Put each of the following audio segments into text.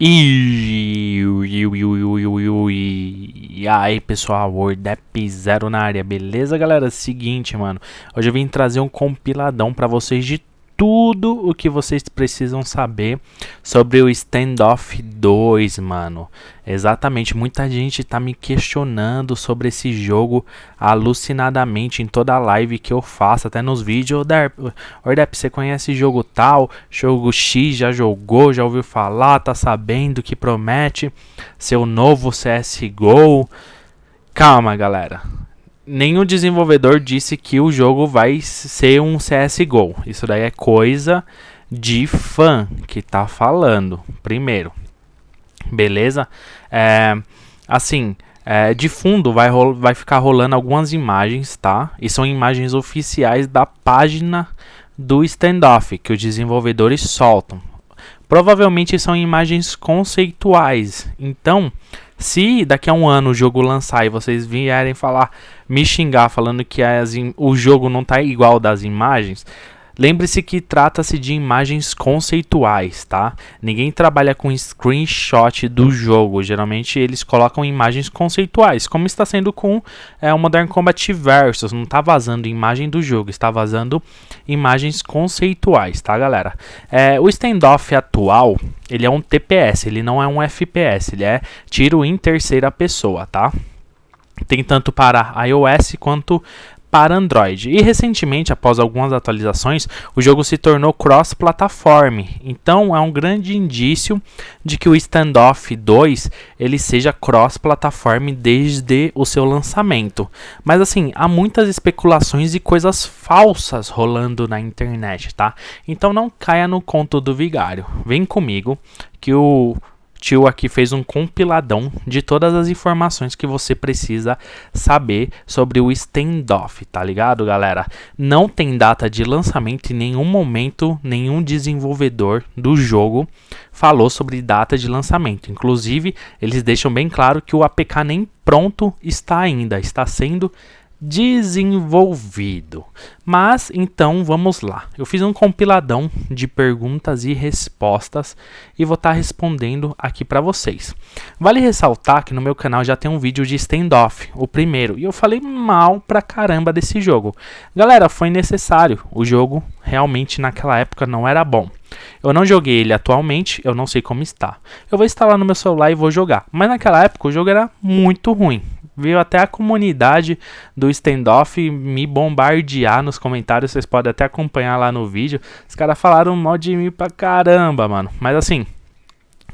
E, aí pessoal, WordApp Zero na área, beleza galera? Seguinte mano, hoje eu vim trazer um compiladão para vocês de tudo o que vocês precisam saber sobre o Standoff 2, mano. Exatamente, muita gente tá me questionando sobre esse jogo alucinadamente em toda live que eu faço, até nos vídeos. Ordep, você conhece jogo tal? Jogo X já jogou, já ouviu falar, tá sabendo que promete seu novo CSGO? Calma, galera nenhum desenvolvedor disse que o jogo vai ser um CSGO. Isso daí é coisa de fã que tá falando, primeiro. Beleza? É, assim, é, de fundo vai, vai ficar rolando algumas imagens, tá? E são imagens oficiais da página do standoff que os desenvolvedores soltam. Provavelmente são imagens conceituais. Então, se daqui a um ano o jogo lançar e vocês vierem falar, me xingar falando que as, o jogo não está igual das imagens, Lembre-se que trata-se de imagens conceituais, tá? Ninguém trabalha com screenshot do jogo. Geralmente eles colocam imagens conceituais, como está sendo com é, o Modern Combat Versus. Não está vazando imagem do jogo, está vazando imagens conceituais, tá, galera? É, o standoff atual, ele é um TPS, ele não é um FPS, ele é tiro em terceira pessoa, tá? Tem tanto para iOS quanto para Android. E recentemente, após algumas atualizações, o jogo se tornou cross-platform. Então é um grande indício de que o Standoff 2 ele seja cross-platform desde o seu lançamento. Mas assim, há muitas especulações e coisas falsas rolando na internet, tá? Então não caia no conto do vigário. Vem comigo que o tio aqui fez um compiladão de todas as informações que você precisa saber sobre o standoff, tá ligado, galera? Não tem data de lançamento em nenhum momento, nenhum desenvolvedor do jogo falou sobre data de lançamento. Inclusive, eles deixam bem claro que o APK nem pronto está ainda, está sendo desenvolvido. Mas então vamos lá. Eu fiz um compiladão de perguntas e respostas e vou estar tá respondendo aqui para vocês. Vale ressaltar que no meu canal já tem um vídeo de standoff, o primeiro, e eu falei mal pra caramba desse jogo. Galera, foi necessário. O jogo realmente naquela época não era bom. Eu não joguei ele atualmente, eu não sei como está. Eu vou instalar no meu celular e vou jogar. Mas naquela época o jogo era muito ruim veio até a comunidade do standoff me bombardear nos comentários. Vocês podem até acompanhar lá no vídeo. Os caras falaram mal de mim pra caramba, mano. Mas assim,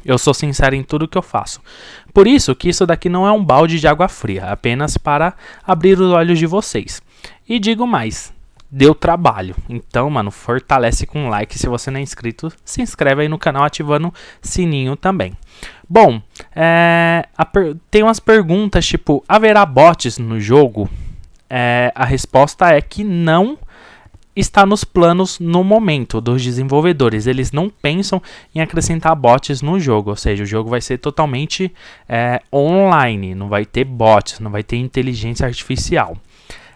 eu sou sincero em tudo que eu faço. Por isso que isso daqui não é um balde de água fria, apenas para abrir os olhos de vocês. E digo mais, deu trabalho. Então, mano, fortalece com like. Se você não é inscrito, se inscreve aí no canal ativando sininho também. Bom, é, tem umas perguntas tipo: haverá bots no jogo? É, a resposta é que não está nos planos no momento dos desenvolvedores. Eles não pensam em acrescentar bots no jogo, ou seja, o jogo vai ser totalmente é, online, não vai ter bots, não vai ter inteligência artificial.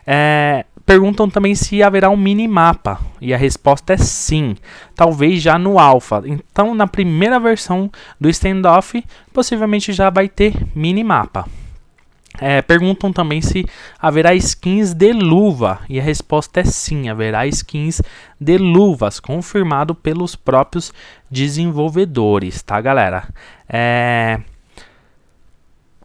É, perguntam também se haverá um minimapa, e a resposta é sim, talvez já no alpha. Então, na primeira versão do standoff, possivelmente já vai ter minimapa. É, perguntam também se haverá skins de luva, e a resposta é sim, haverá skins de luvas, confirmado pelos próprios desenvolvedores, tá galera? É...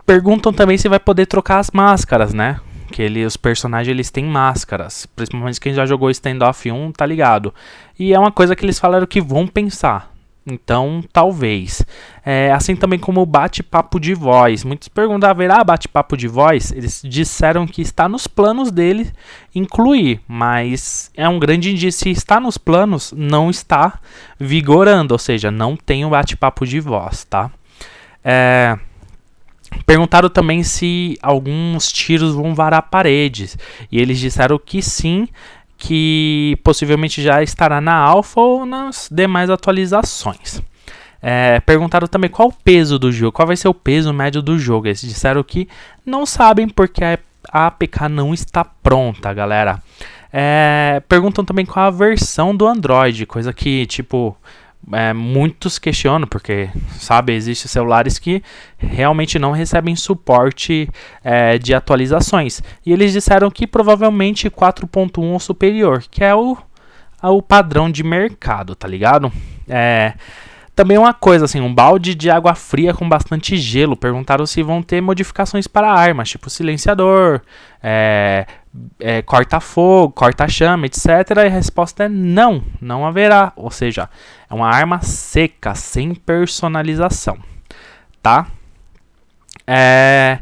Perguntam também se vai poder trocar as máscaras, né? Que ele, os personagens eles têm máscaras, principalmente quem já jogou Standoff 1 tá ligado. E é uma coisa que eles falaram que vão pensar. Então, talvez. É, assim também como o bate-papo de voz. Muitos perguntam, haverá bate-papo de voz? Eles disseram que está nos planos dele incluir, mas é um grande indício. Se está nos planos, não está vigorando, ou seja, não tem o bate-papo de voz, tá? É, Perguntaram também se alguns tiros vão varar paredes. E eles disseram que sim, que possivelmente já estará na alfa ou nas demais atualizações. É, perguntaram também qual o peso do jogo, qual vai ser o peso médio do jogo. Eles disseram que não sabem porque a APK não está pronta, galera. É, perguntam também qual a versão do Android, coisa que, tipo, é, muitos questionam, porque, sabe, existem celulares que realmente não recebem suporte é, de atualizações. E eles disseram que provavelmente 4.1 ou superior, que é o, o padrão de mercado, tá ligado? É, também uma coisa, assim, um balde de água fria com bastante gelo. Perguntaram se vão ter modificações para armas, tipo silenciador, é, é, corta-fogo, corta-chama, etc. E a resposta é não, não haverá. Ou seja, é uma arma seca, sem personalização, tá? É...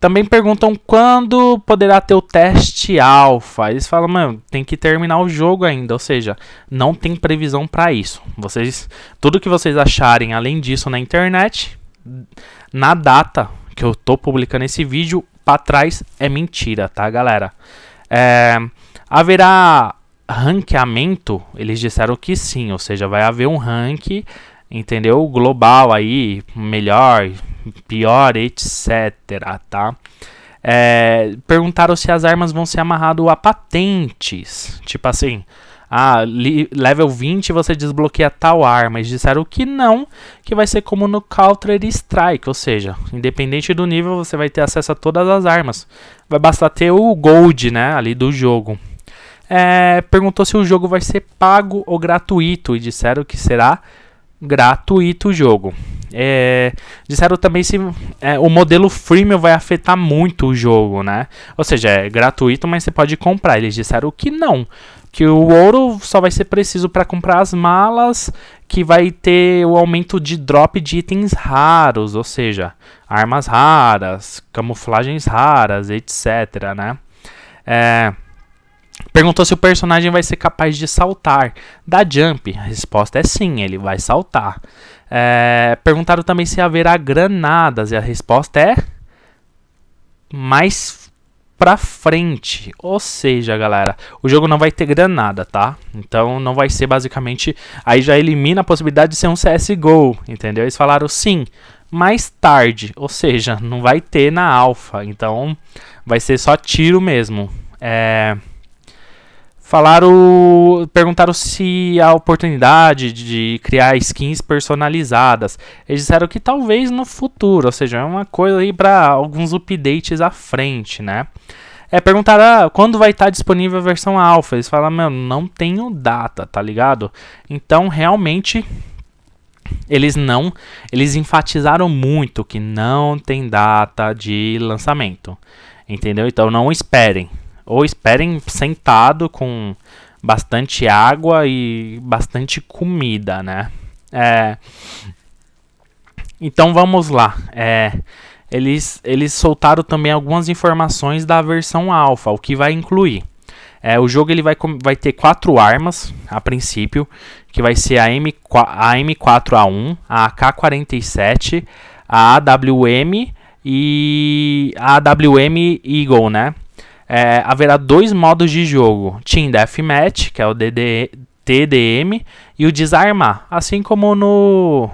Também perguntam quando poderá ter o teste alfa. Eles falam, mano, tem que terminar o jogo ainda, ou seja, não tem previsão para isso. Vocês, tudo que vocês acharem além disso na internet, na data que eu tô publicando esse vídeo, para trás é mentira, tá, galera? É, haverá ranqueamento? Eles disseram que sim, ou seja, vai haver um rank, entendeu? Global aí, melhor, pior, etc, tá? É, perguntaram se as armas vão ser amarrado a patentes. Tipo assim, ah, level 20 você desbloqueia tal arma. Eles disseram que não, que vai ser como no Counter Strike, ou seja, independente do nível você vai ter acesso a todas as armas. Vai bastar ter o Gold, né, ali do jogo. É, perguntou se o jogo vai ser pago ou gratuito e disseram que será gratuito o jogo. É, disseram também se é, o modelo freemium vai afetar muito o jogo, né? Ou seja, é gratuito, mas você pode comprar. Eles disseram que não, que o ouro só vai ser preciso para comprar as malas, que vai ter o aumento de drop de itens raros, ou seja, armas raras, camuflagens raras, etc, né? É, Perguntou se o personagem vai ser capaz de saltar. Da jump, a resposta é sim, ele vai saltar. É, perguntaram também se haverá granadas, e a resposta é mais pra frente. Ou seja, galera, o jogo não vai ter granada, tá? Então não vai ser basicamente. Aí já elimina a possibilidade de ser um CSGO, entendeu? Eles falaram sim, mais tarde. Ou seja, não vai ter na alfa. Então vai ser só tiro mesmo. É. Falaram, perguntaram se a oportunidade de criar skins personalizadas. Eles disseram que talvez no futuro, ou seja, é uma coisa aí para alguns updates à frente, né? É, perguntaram ah, quando vai estar tá disponível a versão alpha. Eles falaram, meu, não tenho data, tá ligado? Então, realmente, eles não, eles enfatizaram muito que não tem data de lançamento, entendeu? Então, não esperem. Ou esperem sentado com bastante água e bastante comida, né? É, então vamos lá. É, eles, eles soltaram também algumas informações da versão alfa, o que vai incluir. É, o jogo ele vai, vai ter quatro armas a princípio, que vai ser a, M, a M4A1, a AK-47, a AWM e a AWM Eagle, né? É, haverá dois modos de jogo: Team Deathmatch, que é o DD, TDM, e o Desarmar, assim como no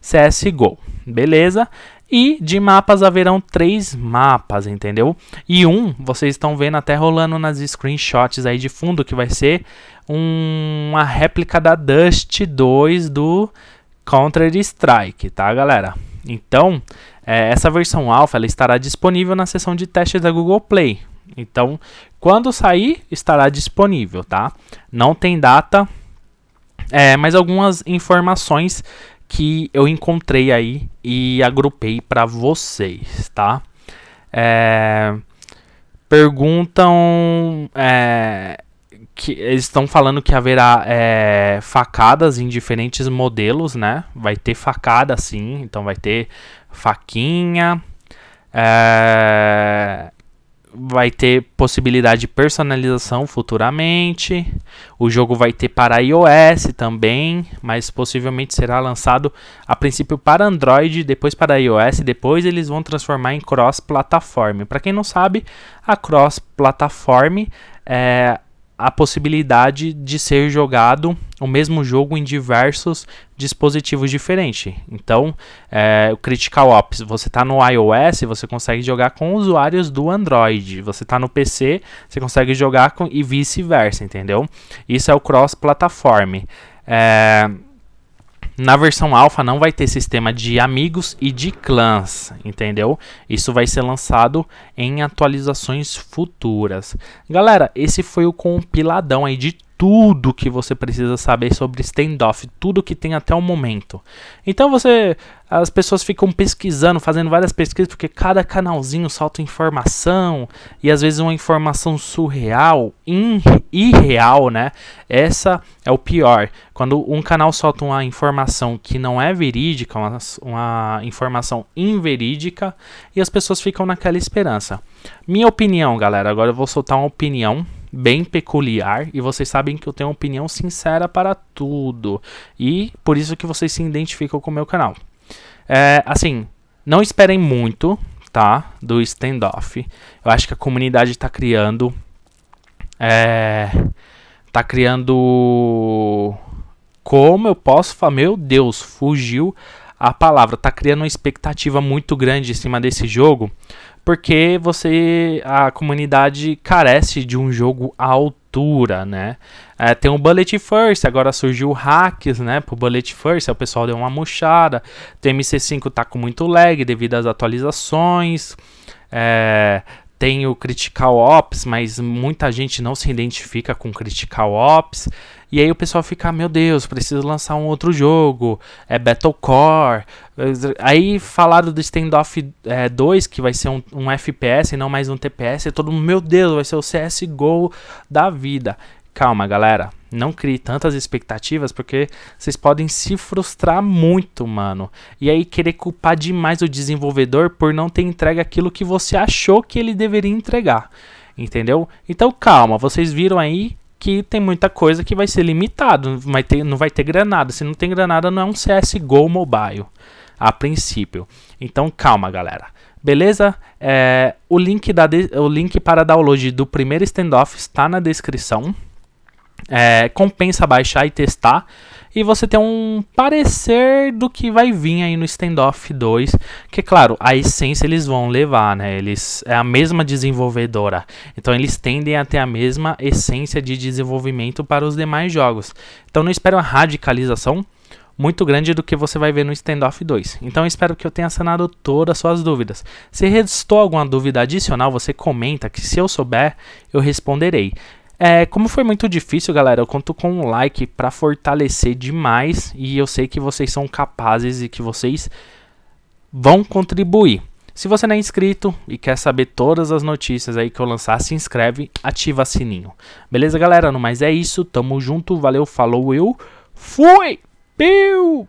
CSGO, beleza? E de mapas haverão três mapas, entendeu? E um, vocês estão vendo até rolando nas screenshots aí de fundo, que vai ser um, uma réplica da Dust 2 do Counter-Strike, tá, galera? Então, é, essa versão alfa estará disponível na seção de testes da Google Play. Então, quando sair, estará disponível, tá? Não tem data, é, mas algumas informações que eu encontrei aí e agrupei para vocês, tá? É, perguntam é, que eles estão falando que haverá é, facadas em diferentes modelos, né? Vai ter facada sim, então vai ter faquinha, é, vai ter possibilidade de personalização futuramente. O jogo vai ter para iOS também, mas possivelmente será lançado a princípio para Android, depois para iOS, depois eles vão transformar em cross-platform. Para quem não sabe, a cross-platform é a possibilidade de ser jogado o mesmo jogo em diversos dispositivos diferentes. Então, é, o Critical Ops, você está no iOS, você consegue jogar com usuários do Android. Você está no PC, você consegue jogar com e vice-versa, entendeu? Isso é o cross-platform. É, na versão alfa não vai ter sistema de amigos e de clãs, entendeu? Isso vai ser lançado em atualizações futuras. Galera, esse foi o compiladão aí de tudo que você precisa saber sobre standoff, tudo que tem até o momento. Então você, as pessoas ficam pesquisando, fazendo várias pesquisas, porque cada canalzinho solta informação e às vezes uma informação surreal, irreal, né? Essa é o pior. Quando um canal solta uma informação que não é verídica, uma, uma informação inverídica, e as pessoas ficam naquela esperança. Minha opinião, galera, agora eu vou soltar uma opinião bem peculiar e vocês sabem que eu tenho uma opinião sincera para tudo e por isso que vocês se identificam com o meu canal. É, assim, não esperem muito, tá, do standoff. Eu acho que a comunidade está criando, é, tá criando, como eu posso falar, meu Deus, fugiu a palavra, tá criando uma expectativa muito grande em cima desse jogo, porque você a comunidade carece de um jogo à altura, né? É, tem o Bullet First, agora surgiu hacks, né? Pro Bullet First, o pessoal deu uma murchada. O MC5 tá com muito lag devido às atualizações. É, tem o Critical Ops, mas muita gente não se identifica com Critical Ops. E aí o pessoal fica, meu Deus, preciso lançar um outro jogo, é Battlecore. Aí falaram do Standoff é, 2, que vai ser um, um FPS e não mais um TPS. E todo mundo, meu Deus, vai ser o CSGO da vida. Calma, galera. Não crie tantas expectativas porque vocês podem se frustrar muito, mano. E aí querer culpar demais o desenvolvedor por não ter entregue aquilo que você achou que ele deveria entregar. Entendeu? Então calma, vocês viram aí que tem muita coisa que vai ser limitado, vai ter, não vai ter granada. Se não tem granada, não é um CSGO mobile, a princípio. Então calma, galera. Beleza? É, o, link da o link para download do primeiro standoff está na descrição. É, compensa baixar e testar e você ter um parecer do que vai vir aí no Standoff 2, que claro, a essência eles vão levar, né? Eles é a mesma desenvolvedora. Então eles tendem a ter a mesma essência de desenvolvimento para os demais jogos. Então não espero uma radicalização muito grande do que você vai ver no Standoff 2. Então espero que eu tenha sanado todas as suas dúvidas. Se restou alguma dúvida adicional, você comenta que se eu souber, eu responderei. É, como foi muito difícil, galera, eu conto com um like para fortalecer demais e eu sei que vocês são capazes e que vocês vão contribuir. Se você não é inscrito e quer saber todas as notícias aí que eu lançar, se inscreve, ativa sininho. Beleza, galera? No mais é isso, tamo junto, valeu, falou, eu fui! Piu!